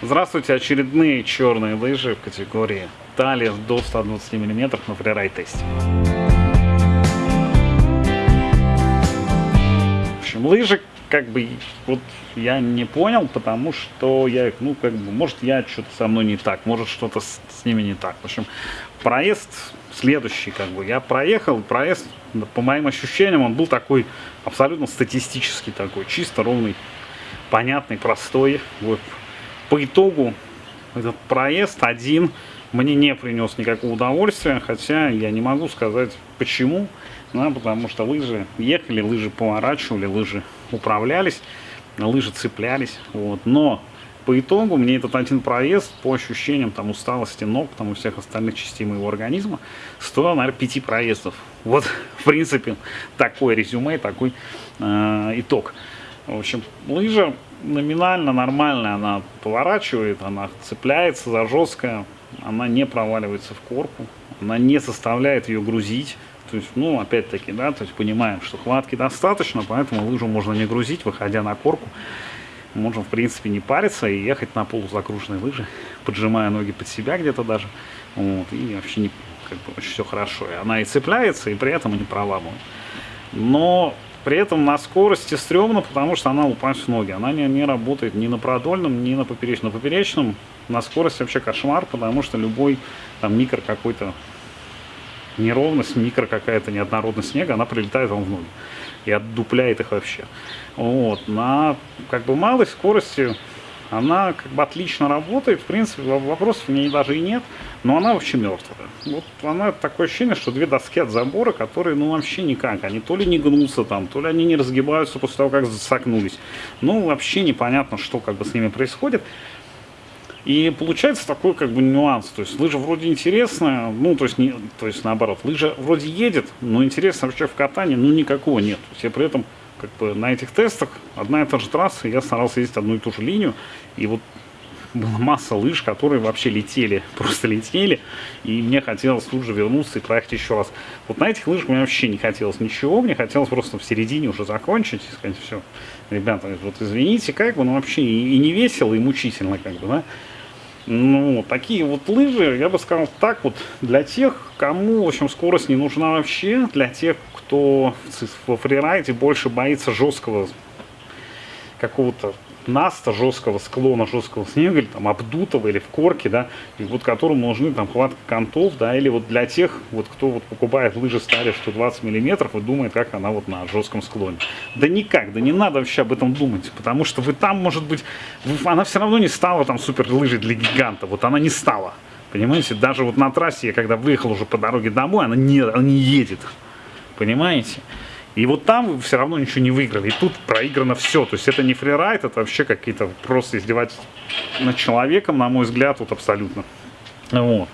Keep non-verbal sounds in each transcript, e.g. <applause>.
Здравствуйте, очередные черные лыжи в категории талия до 120 мм на фрирайд тесте. В общем, лыжи как бы вот я не понял, потому что я их, ну, как бы, может, я что-то со мной не так, может, что-то с, с ними не так. В общем, проезд следующий, как бы, я проехал, проезд, по моим ощущениям, он был такой абсолютно статистический такой, чисто ровный, понятный, простой. Вот по итогу этот проезд один мне не принес никакого удовольствия, хотя я не могу сказать почему, да, потому что лыжи ехали, лыжи поворачивали, лыжи управлялись, лыжи цеплялись, вот, но по итогу мне этот один проезд по ощущениям там усталости ног, там и всех остальных частей моего организма стоил, наверное, пяти проездов. Вот, в принципе, такое резюме, такой э, итог. В общем, лыжа номинально нормальная, она поворачивает, она цепляется за жесткое, она не проваливается в корку, она не составляет ее грузить. То есть, ну, опять-таки, да, то есть понимаем, что хватки достаточно, поэтому лыжу можно не грузить, выходя на корку. Можно, в принципе, не париться и ехать на полузагруженной лыжи, поджимая ноги под себя где-то даже. Вот, и вообще не, как бы, все хорошо. И она и цепляется, и при этом не проламывает. Но при этом на скорости стрёмно, потому что она упасть в ноги. Она не, не работает ни на продольном, ни на поперечном. На поперечном на скорости вообще кошмар, потому что любой там микро какой-то неровность, микро какая-то неоднородность снега, она прилетает вам в ноги и отдупляет их вообще. Вот. На как бы малой скорости она как бы отлично работает, в принципе, вопросов в ней даже и нет, но она вообще мертвая. Вот она такое ощущение, что две доски от забора, которые, ну, вообще никак, они то ли не гнутся там, то ли они не разгибаются после того, как засокнулись. Ну, вообще непонятно, что как бы с ними происходит. И получается такой как бы нюанс. То есть лыжа вроде интересная, ну то есть, не, то есть наоборот, лыжа вроде едет, но интереса вообще в катании ну никакого нет. Я при этом как бы на этих тестах одна и та же трасса, я старался ездить одну и ту же линию, и вот была масса лыж, которые вообще летели, <laughs> просто летели, и мне хотелось тут же вернуться и проехать еще раз. Вот на этих лыжах мне вообще не хотелось ничего, мне хотелось просто в середине уже закончить и сказать, все, ребята, вот извините, как бы, ну вообще и, и не весело, и мучительно, как бы, да. Ну, такие вот лыжи, я бы сказал так вот, для тех, кому, в общем, скорость не нужна вообще, для тех, кто во фрирайде больше боится жесткого какого-то наста, жесткого склона, жесткого снега, или там обдутого, или в корке, да, и вот которому нужны там хватка контов, да, или вот для тех, вот кто вот покупает лыжи стали 120 миллиметров и думает, как она вот на жестком склоне. Да никак, да не надо вообще об этом думать, потому что вы там, может быть, она все равно не стала там супер лыжей для гиганта, вот она не стала. Понимаете, даже вот на трассе, я когда выехал уже по дороге домой, она не, она не едет. Понимаете? И вот там вы все равно ничего не выиграли. И тут проиграно все. То есть это не фрирайд, это вообще какие-то просто издевательства над человеком, на мой взгляд, вот абсолютно. Вот.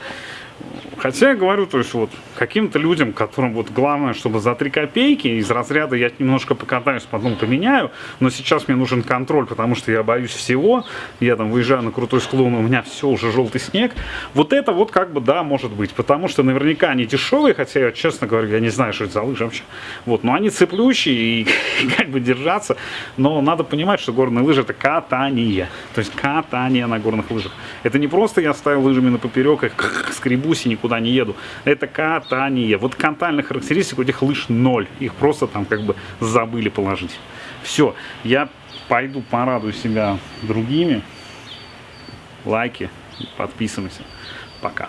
Хотя я говорю, то есть вот каким-то людям, которым вот главное, чтобы за 3 копейки из разряда я немножко покатаюсь, потом поменяю, но сейчас мне нужен контроль, потому что я боюсь всего, я там выезжаю на крутой склон, у меня все уже желтый снег. Вот это вот как бы да, может быть, потому что наверняка они дешевые, хотя я, честно говоря, я не знаю, что это за лыжи вообще. Вот, но они цеплющие и <laughs> как бы держаться, но надо понимать, что горные лыжи это катание, то есть катание на горных лыжах. Это не просто я ставил лыжами на поперек, их <laughs> скребусь и никуда не еду. Это катание. Вот катальных характеристик у этих лыж ноль. Их просто там как бы забыли положить. Все, я пойду порадую себя другими. Лайки, подписывайся. Пока.